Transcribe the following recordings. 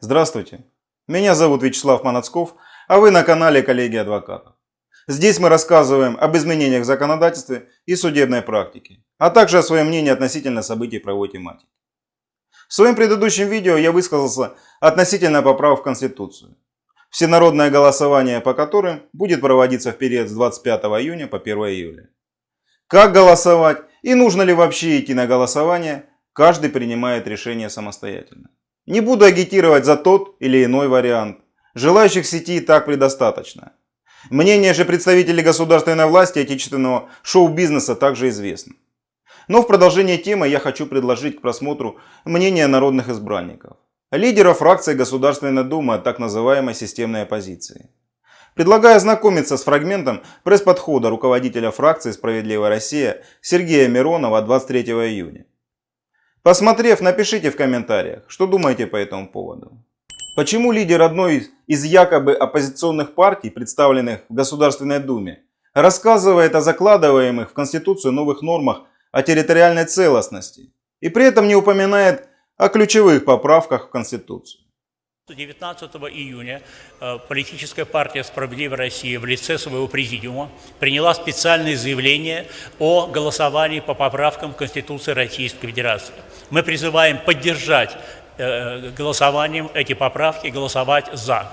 Здравствуйте, меня зовут Вячеслав Манацков, а вы на канале Коллеги Адвокатов. Здесь мы рассказываем об изменениях в законодательстве и судебной практике, а также о своем мнении относительно событий правовой тематики. В своем предыдущем видео я высказался относительно поправок в Конституцию, всенародное голосование по которым будет проводиться в период с 25 июня по 1 июля. Как голосовать и нужно ли вообще идти на голосование, каждый принимает решение самостоятельно. Не буду агитировать за тот или иной вариант. Желающих сети и так предостаточно. Мнение же представителей государственной власти отечественного шоу-бизнеса также известно. Но в продолжение темы я хочу предложить к просмотру мнение народных избранников. Лидеров фракции Государственной Думы от так называемой системной оппозиции. Предлагаю ознакомиться с фрагментом пресс-подхода руководителя фракции «Справедливая Россия» Сергея Миронова 23 июня. Посмотрев, напишите в комментариях, что думаете по этому поводу. Почему лидер одной из якобы оппозиционных партий, представленных в Государственной Думе, рассказывает о закладываемых в Конституцию новых нормах о территориальной целостности и при этом не упоминает о ключевых поправках в Конституцию? 19 июня э, политическая партия «Справедливая Россия» в лице своего президиума приняла специальное заявление о голосовании по поправкам Конституции Российской Федерации. Мы призываем поддержать э, голосованием эти поправки, голосовать «за».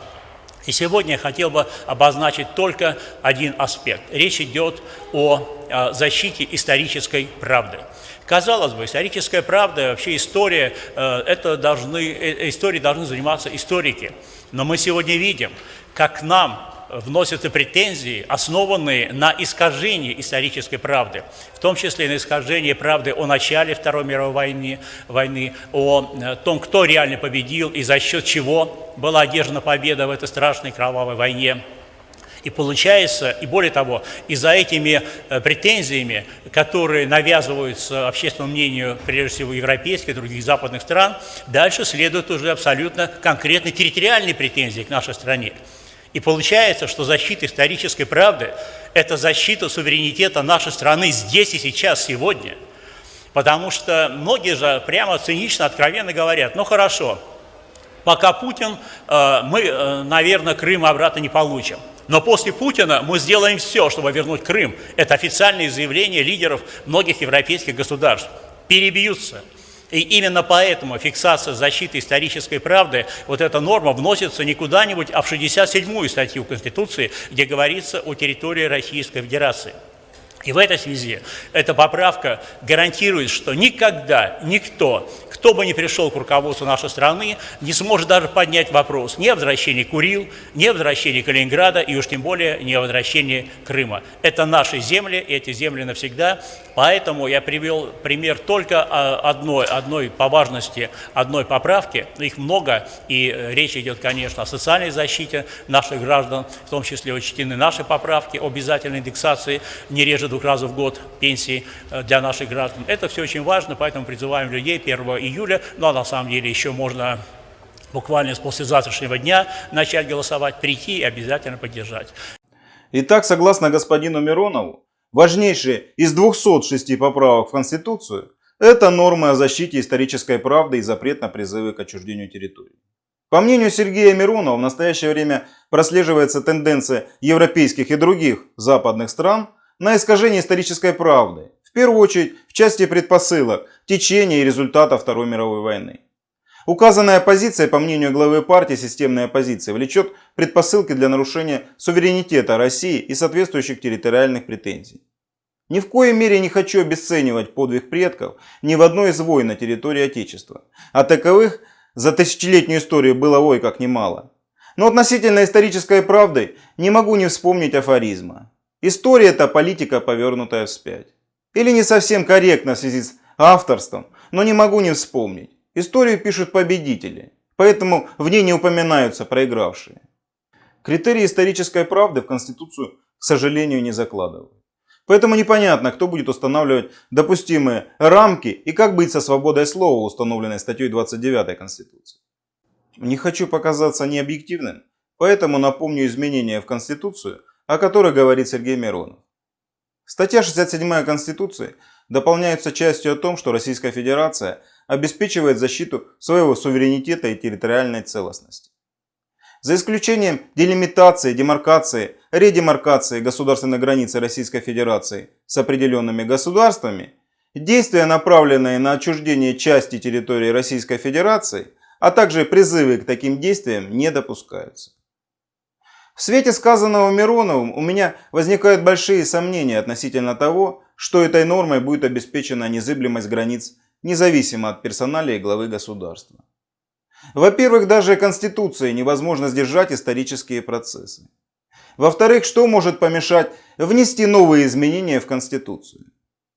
И сегодня я хотел бы обозначить только один аспект. Речь идет о защите исторической правды. Казалось бы, историческая правда, вообще история, э, это должны, э, историей должны заниматься историки. Но мы сегодня видим, как нам вносятся претензии, основанные на искажении исторической правды, в том числе на искажении правды о начале Второй мировой войны, войны о э, том, кто реально победил и за счет чего была одержана победа в этой страшной кровавой войне. И получается, и более того, и за этими э, претензиями, которые навязываются общественному мнению, прежде всего, европейских и других западных стран, дальше следуют уже абсолютно конкретные территориальные претензии к нашей стране. И получается, что защита исторической правды – это защита суверенитета нашей страны здесь и сейчас, сегодня. Потому что многие же прямо цинично, откровенно говорят, ну хорошо, пока Путин, э, мы, э, наверное, Крым обратно не получим. Но после Путина мы сделаем все, чтобы вернуть Крым. Это официальные заявления лидеров многих европейских государств. Перебьются. И именно поэтому фиксация защиты исторической правды, вот эта норма вносится не куда-нибудь, а в 67-ю статью Конституции, где говорится о территории Российской Федерации. И в этой связи эта поправка гарантирует, что никогда никто кто бы ни пришел к руководству нашей страны, не сможет даже поднять вопрос ни о возвращении Курил, ни о возвращении Калининграда и уж тем более не о возвращении Крыма. Это наши земли, эти земли навсегда. Поэтому я привел пример только одной, одной по важности, одной поправки. Их много, и э, речь идет, конечно, о социальной защите наших граждан, в том числе учтены наши поправки об обязательной индексации не реже двух раз в год пенсии э, для наших граждан. Это все очень важно, поэтому призываем людей 1 июня июля, ну а на самом деле еще можно буквально с послезавтрашнего дня начать голосовать, прийти и обязательно поддержать. Итак, согласно господину Миронову, важнейшие из 206 поправок в Конституцию – это нормы о защите исторической правды и запрет на призывы к отчуждению территории. По мнению Сергея Миронова, в настоящее время прослеживается тенденция европейских и других западных стран на искажение исторической правды, в первую очередь в части предпосылок, течения и результата Второй мировой войны. Указанная позиция, по мнению главы партии системной оппозиции, влечет предпосылки для нарушения суверенитета России и соответствующих территориальных претензий. Ни в коей мере не хочу обесценивать подвиг предков ни в одной из войн на территории Отечества. А таковых за тысячелетнюю историю было ой как немало. Но относительно исторической правды не могу не вспомнить афоризма. История это политика, повернутая вспять. Или не совсем корректно в связи с авторством, но не могу не вспомнить. Историю пишут победители, поэтому в ней не упоминаются проигравшие. Критерии исторической правды в Конституцию, к сожалению, не закладывают. Поэтому непонятно, кто будет устанавливать допустимые рамки и как быть со свободой слова, установленной статьей 29 Конституции. Не хочу показаться необъективным, поэтому напомню изменения в Конституцию, о которых говорит Сергей Миронов. Статья 67 Конституции дополняется частью о том, что Российская Федерация обеспечивает защиту своего суверенитета и территориальной целостности. За исключением делимитации, демаркации, редемаркации государственной границы Российской Федерации с определенными государствами, действия, направленные на отчуждение части территории Российской Федерации, а также призывы к таким действиям не допускаются. В свете сказанного Мироновым у меня возникают большие сомнения относительно того, что этой нормой будет обеспечена незыблемость границ независимо от персоналии главы государства. Во-первых, даже Конституцией невозможно сдержать исторические процессы. Во-вторых, что может помешать внести новые изменения в Конституцию?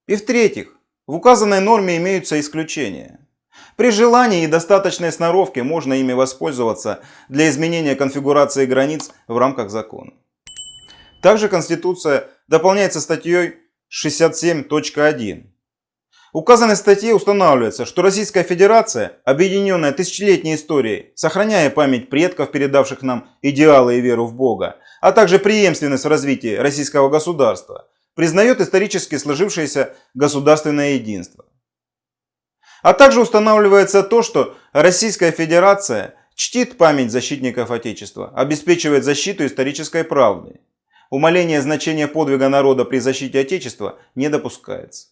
И в-третьих, в указанной норме имеются исключения. При желании и достаточной сноровке можно ими воспользоваться для изменения конфигурации границ в рамках закона. Также Конституция дополняется статьей 67.1 указанной статье устанавливается, что Российская Федерация, объединенная тысячелетней историей, сохраняя память предков, передавших нам идеалы и веру в Бога, а также преемственность в развитии российского государства, признает исторически сложившееся государственное единство. А также устанавливается то, что Российская Федерация чтит память защитников Отечества, обеспечивает защиту исторической правды. Умаление значения подвига народа при защите Отечества не допускается.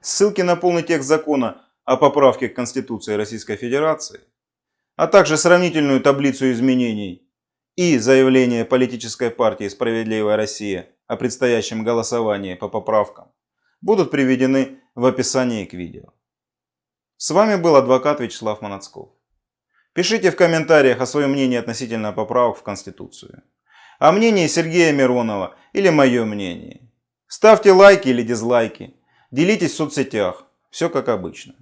Ссылки на полный текст закона о поправке к Конституции Российской Федерации, а также сравнительную таблицу изменений и заявление политической партии «Справедливая Россия» о предстоящем голосовании по поправкам будут приведены в описании к видео. С вами был адвокат Вячеслав Манацков. Пишите в комментариях о своем мнении относительно поправок в Конституцию. О мнении Сергея Миронова или мое мнение. Ставьте лайки или дизлайки. Делитесь в соцсетях. Все как обычно.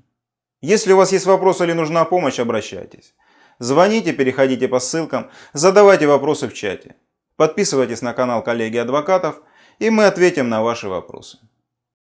Если у вас есть вопросы или нужна помощь, обращайтесь. Звоните, переходите по ссылкам, задавайте вопросы в чате. Подписывайтесь на канал коллеги адвокатов, и мы ответим на ваши вопросы.